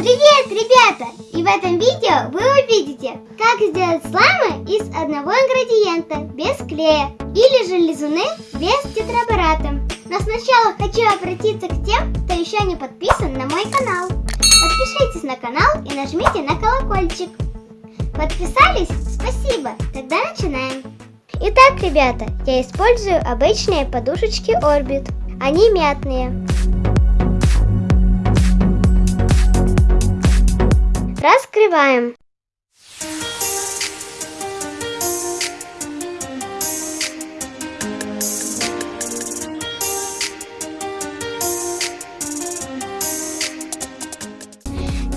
Привет, ребята! И в этом видео вы увидите, как сделать слаймы из одного ингредиента, без клея, или же лизуны без тетрабората. Но сначала хочу обратиться к тем, кто еще не подписан на мой канал. Подпишитесь на канал и нажмите на колокольчик. Подписались? Спасибо! Тогда начинаем. Итак, ребята, я использую обычные подушечки Orbit. Они мятные. Раскрываем.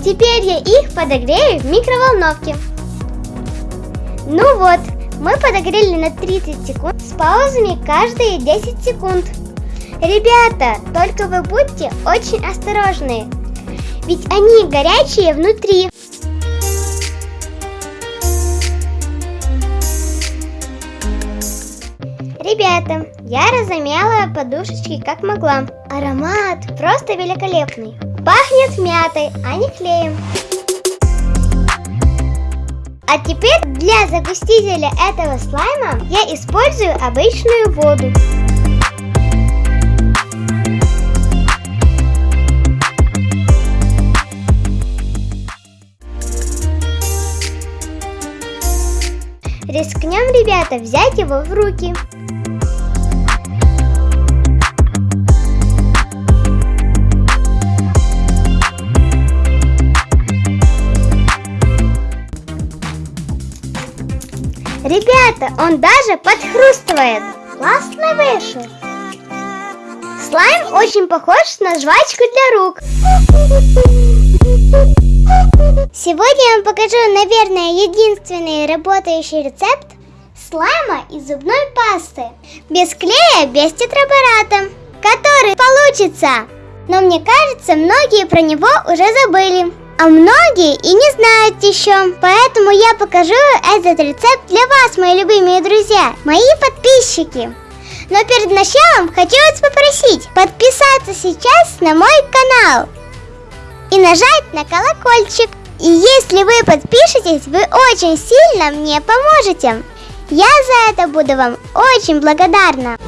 Теперь я их подогрею в микроволновке. Ну вот, мы подогрели на 30 секунд с паузами каждые 10 секунд. Ребята, только вы будьте очень осторожны, ведь они горячие внутри. Ребята, я разомяла подушечки как могла. Аромат просто великолепный. Пахнет мятой, а не клеем. А теперь для загустителя этого слайма я использую обычную воду. Рискнем, ребята, взять его в руки. Ребята, он даже подхрустывает. Классно вышел. Слайм очень похож на жвачку для рук. Сегодня я вам покажу, наверное, единственный работающий рецепт слайма из зубной пасты. Без клея, без тетрабората, который получится. Но мне кажется, многие про него уже забыли. А многие и не знают еще. Поэтому я покажу этот рецепт для вас, мои любимые друзья, мои подписчики. Но перед началом хочу вас попросить подписаться сейчас на мой канал и нажать на колокольчик. И если вы подпишетесь, вы очень сильно мне поможете. Я за это буду вам очень благодарна.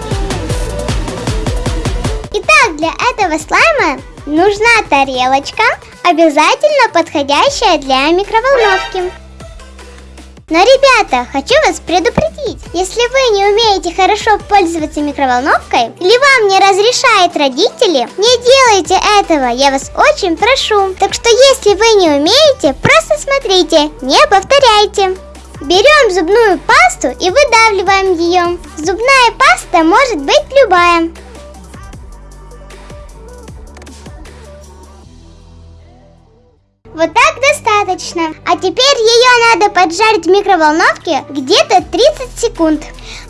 Итак, для этого слайма нужна тарелочка, обязательно подходящая для микроволновки. Но, ребята, хочу вас предупредить, если вы не умеете хорошо пользоваться микроволновкой, или вам не разрешают родители, не делайте этого, я вас очень прошу. Так что, если вы не умеете, просто смотрите, не повторяйте. Берем зубную пасту и выдавливаем ее. Зубная паста может быть любая. Вот так достаточно. А теперь ее надо поджарить в микроволновке где-то 30 секунд.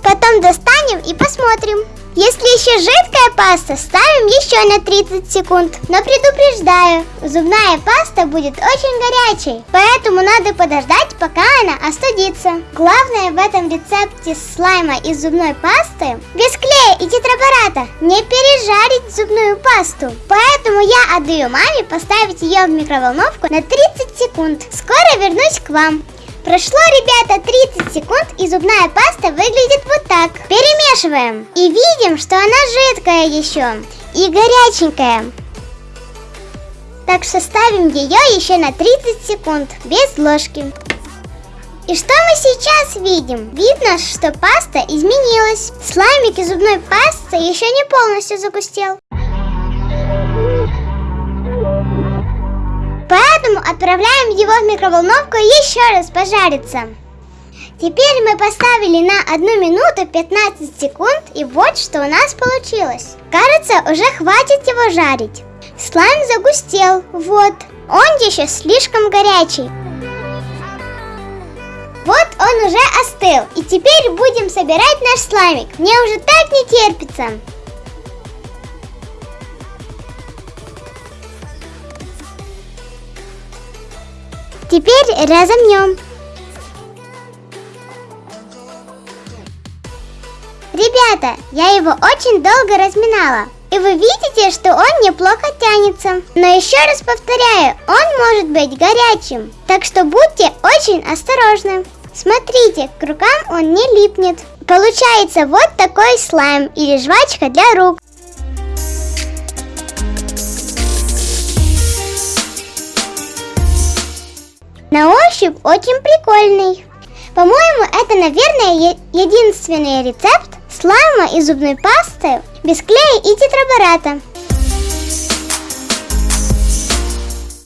Потом достанем и посмотрим. Если еще жидкая паста, ставим еще на 30 секунд. Но предупреждаю, зубная паста будет очень горячей, поэтому надо подождать, пока она остудится. Главное в этом рецепте слайма из зубной пасты без клея и тетрабората не пережарить зубную пасту. Поэтому я отдаю маме поставить ее в микроволновку на 30 секунд. Скоро вернусь к вам. Прошло, ребята, 30 секунд, и зубная паста выглядит вот так. Перемешиваем. И видим, что она жидкая еще. И горяченькая. Так что ставим ее еще на 30 секунд, без ложки. И что мы сейчас видим? Видно, что паста изменилась. Слаймик из зубной пасты еще не полностью загустел. Поэтому отправляем его в микроволновку еще раз пожариться. Теперь мы поставили на 1 минуту 15 секунд и вот что у нас получилось. Кажется, уже хватит его жарить. Слайм загустел, вот. Он еще слишком горячий. Вот он уже остыл. И теперь будем собирать наш слаймик. Мне уже так не терпится. Теперь разомнем. Ребята, я его очень долго разминала. И вы видите, что он неплохо тянется. Но еще раз повторяю, он может быть горячим. Так что будьте очень осторожны. Смотрите, к рукам он не липнет. Получается вот такой слайм или жвачка для рук. На ощупь очень прикольный. По-моему, это, наверное, единственный рецепт слайма и зубной пасты без клея и тетрабората.